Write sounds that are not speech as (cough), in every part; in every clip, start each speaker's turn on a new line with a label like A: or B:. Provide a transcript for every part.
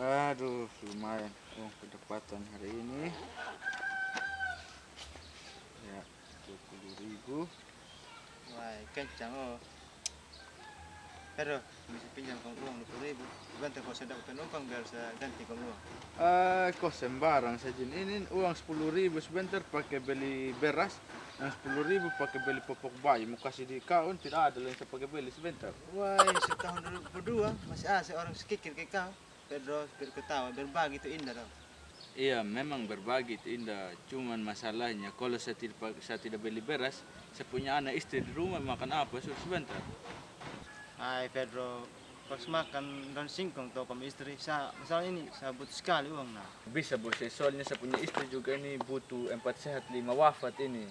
A: Aduh, lumayan uang pendapatan hari ini. Ya, 20 ribu.
B: Wah, kencang oh. Pero, bisa pinjam kamu uang 20 ribu. Bantu kau sedang penumpang biar saya ganti kamu uang.
A: Ah, kok sembarang saja. Ini uang 10 ribu sebentar pakai beli beras. Yang 10 ribu pakai beli popok bayi. Mau kasih di kau, tidak ada yang saya pakai beli sebentar.
B: Wah, setahun berdua masih ada orang sekikir kayak kau. Pedro, biar ketawa, berbagi itu indah dong.
A: Iya, memang berbagi itu indah. Cuman masalahnya kalau saya tidak, saya tidak beli beras, saya punya anak istri di rumah makan apa suruh sebentar.
B: Hai Pedro, pas makan dan singkong tuh kamu istri, saya, masalah ini saya butuh sekali uang nah.
A: Bisa bos, soalnya saya punya istri juga ini butuh empat sehat lima wafat ini.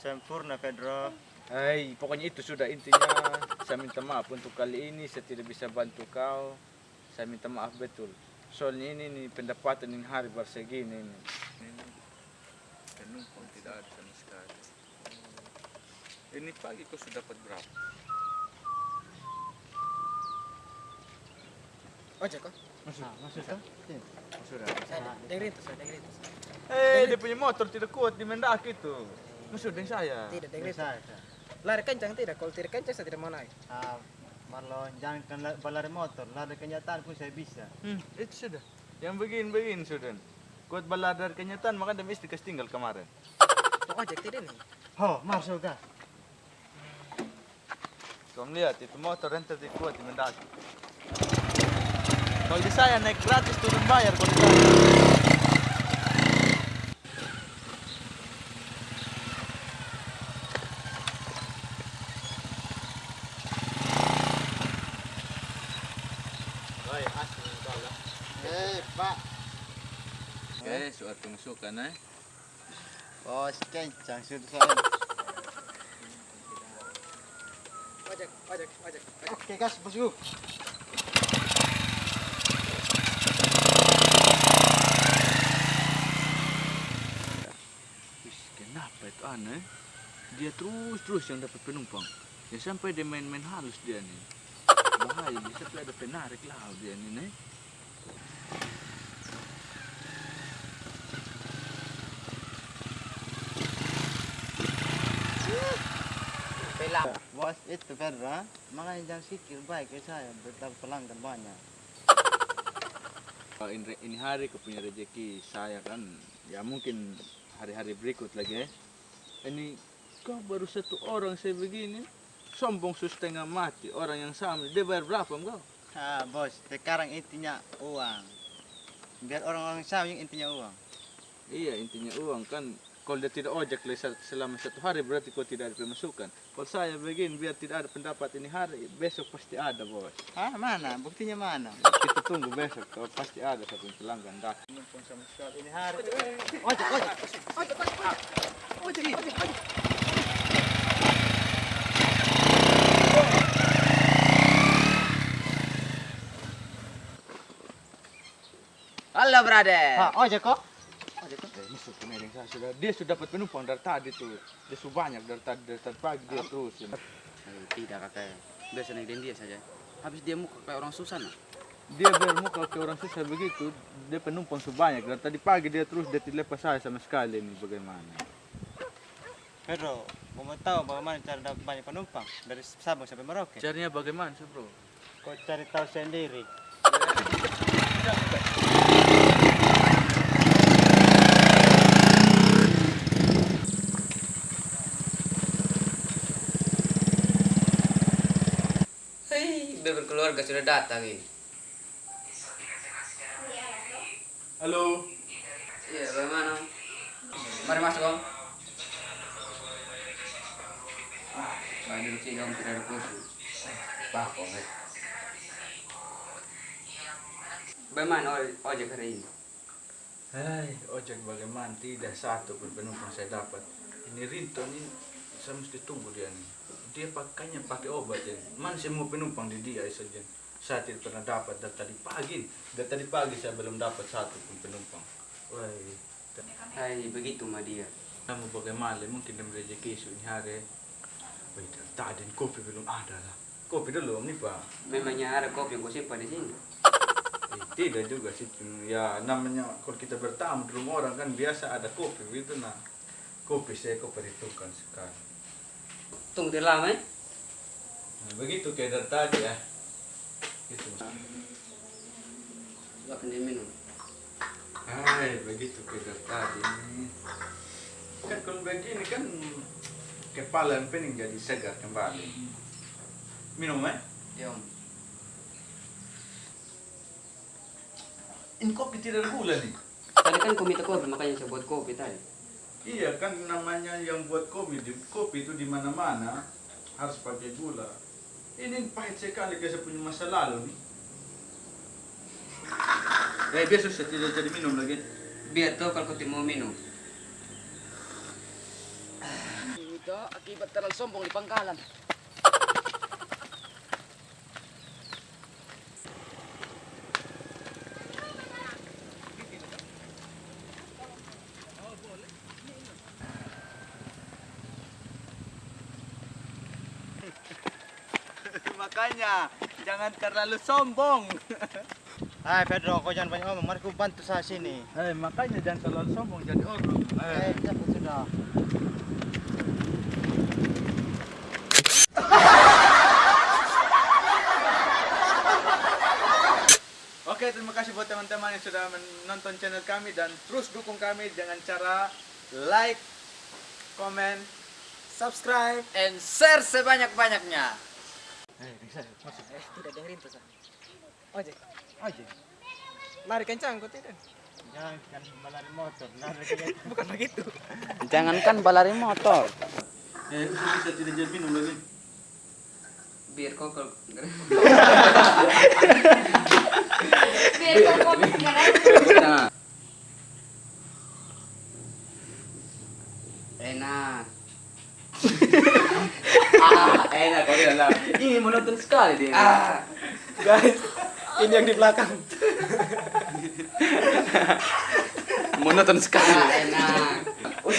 B: Sempurna Pedro.
A: Hai, pokoknya itu sudah intinya. Saya minta maaf untuk kali ini saya tidak bisa bantu kau. Saya minta maaf betul. Soalnya ini nih pendapatan ini hari bersegini ini. Ini penumpang tidak ada sama sekali. Ini pagi kau sudah dapat berapa?
C: Ojek kok?
A: Masuk.
B: Nah, maksud kau?
A: Sudah.
C: Saya dengerin tuh, saya dengerin tuh.
A: Eh, dia punya motor tidak kuat di mendaki itu. Masuk dengan saya.
C: Tidak dengerin.
B: Saya, saya.
C: Lari kencang tidak? Kalau tidak kencang saya tidak mau naik.
B: Marlon, jangan la- balari motor, lari kenyataan pun saya bisa.
A: Hmm, itu sudah. Yang begini-begini sudah. Kuat balar dari kenyataan, maka demi istri tinggal kemarin.
C: Tuh ojek tidak nih.
B: Ho, masuk kah?
A: Kamu lihat, itu motor yang tadi kuat di mendaki. Kalau di saya naik gratis turun bayar kalau di saya.
B: Eh, Pak.
A: Oke, suatu masukan eh.
B: Bos, kencang sudah saya.
C: Ojek, ojek, ojek.
B: Oke, gas bosku.
A: Kenapa itu aneh? Dia terus-terus yang dapat penumpang. Ya sampai dia main-main halus dia nih. Bahaya, bisa sampai ada penarik lah dia nih. nih.
C: Bela.
B: Bos, itu ha? makanya jangan sikir baik ke saya, betapa pelanggan banyak.
A: Ini, hari kau punya rezeki saya kan, ya mungkin hari-hari berikut lagi ya. Ini kau baru satu orang saya begini, sombong sus setengah mati. Orang yang sama, dia bayar berapa kau?
B: Ah, bos, sekarang intinya uang. Biar orang-orang sama yang intinya uang.
A: Iya intinya uang kan. Kalau dia tidak ojek selama satu hari berarti kau tidak ada pemasukan. Kalau saya begini biar tidak ada pendapat ini hari, besok pasti ada bos.
B: Hah, mana? Buktinya mana?
A: Kita tunggu besok, kalau pasti ada satu pelanggan sekali ini hari.
B: Ojek, ojek.
C: Ojek, ojek, ojek. Ojek, ojek. Halo, brother.
B: Ah, ojek kok?
A: Kan? Eh, saya sudah. Dia sudah dapat penumpang dari tadi tuh. Dia sudah banyak dari tadi dari tadi pagi dia terusin.
D: Eh, tidak kakak biasa naik dia saja habis dia muka kayak orang susah nah
A: Dia biar muka ke orang susah begitu, dia penumpang sebanyak. Dari tadi pagi dia terus dia tidak lepas saya sama sekali ini bagaimana.
B: Pedro, mau tahu bagaimana cara dapat banyak penumpang dari Sabang sampai Merauke?
A: Caranya bagaimana sih bro?
B: Kau cari tahu sendiri.
D: hei biar berkeluarga sudah datang ini
A: Halo.
D: iya bagaimana mari masuk om Mari duduk sini om tidak ada Pak om eh. Bagaimana oj- ojek hari ini?
A: Hai, ojek bagaimana? Tidak satu pun penumpang saya dapat. Ini Rinto ini saya mesti tunggu dia nih. Dia pakainya pakai obat ya. Mana semua penumpang di dia saja. Saya tidak pernah dapat dari tadi pagi. Dari tadi pagi saya belum dapat satu pun penumpang. Wah,
D: Hai begitu mah dia
A: kamu bagaimana? Mungkin dia rezeki ini hari. Wih, dari tadi kopi belum ada lah. Kopi dulu nih pak.
D: Memangnya ada kopi yang kau simpan di sini?
A: Tidak juga sih. Ya namanya kalau kita bertamu di rumah orang kan biasa ada kopi gitu nah. Kopi saya kok perhitungkan sekali.
D: Tunggu lama ya.
A: Nah, begitu kayak dari tadi ya. Gitu.
D: Silakan diminum.
A: Hai, begitu dari tadi. Kan kalau begini kan kepala yang pening jadi segar kembali. Minum eh?
D: Ya om.
A: Ini kopi tidak ada gula nih.
D: Tadi kan kau minta kopi makanya saya buat kopi tadi.
A: Iya kan namanya yang buat kopi di kopi itu di mana-mana harus pakai gula. Ini pahit sekali kayak saya punya masa lalu nih. Eh biasa saya tidak jadi minum lagi.
D: Biar tuh kalau kau mau minum.
C: Itu akibat terlalu sombong di pangkalan.
B: Makanya jangan terlalu sombong. (laughs) Hai Pedro, kau jangan banyak ngomong. Mari ku bantu saya sini.
A: Eh makanya jangan terlalu sombong jadi orang.
B: Eh, siapa sudah? (laughs)
A: Oke, terima kasih buat teman-teman yang sudah menonton channel kami dan terus dukung kami dengan cara like, comment, subscribe.
C: And share sebanyak-banyaknya.
B: Eh, bisa. Masuk.
C: Eh, tidak dengerin tuh, Sa. Ojek,
B: Aja.
C: mari kencang kau tidak.
B: Jangan kan balari motor. Nah, (laughs) kayak
C: Bukan begitu.
D: Jangankan balari motor.
A: Eh, itu bisa tidak jadi minum lagi.
D: Biar kau kalau
E: Biar kau kopi sekarang.
D: Nah. Enak. (laughs) ah, enak kau bilang lah. Ini monoton sekali dia. Ah.
C: Guys, ini yang di belakang.
D: monoton sekali. Enak. Oh,